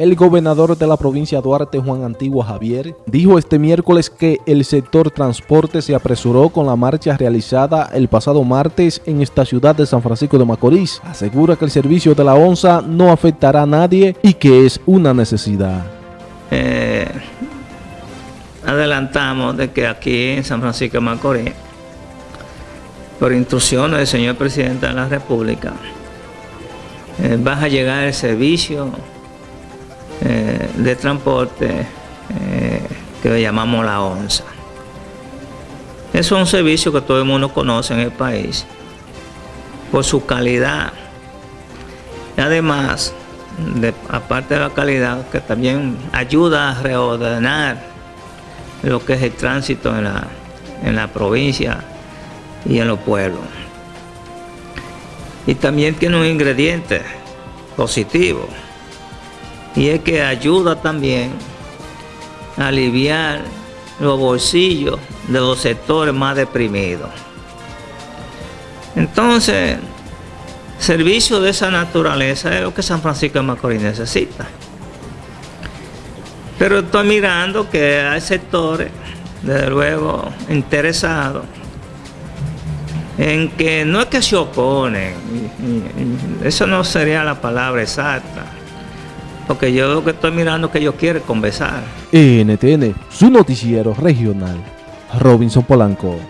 El gobernador de la provincia Duarte, Juan Antigua Javier, dijo este miércoles que el sector transporte se apresuró con la marcha realizada el pasado martes en esta ciudad de San Francisco de Macorís. Asegura que el servicio de la ONSA no afectará a nadie y que es una necesidad. Eh, adelantamos de que aquí en San Francisco de Macorís, por instrucciones del señor presidente de la República, eh, va a llegar el servicio de transporte eh, que llamamos la ONSA. Es un servicio que todo el mundo conoce en el país por su calidad. Y además, aparte de la calidad, que también ayuda a reordenar lo que es el tránsito en la, en la provincia y en los pueblos. Y también tiene un ingrediente positivo y es que ayuda también a aliviar los bolsillos de los sectores más deprimidos. Entonces, servicio de esa naturaleza es lo que San Francisco de Macorís necesita. Pero estoy mirando que hay sectores, desde luego, interesados en que no es que se oponen, eso no sería la palabra exacta, porque yo lo que estoy mirando que ellos quieren conversar. NTN, su noticiero regional, Robinson Polanco.